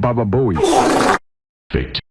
Baba Bowie. Fate.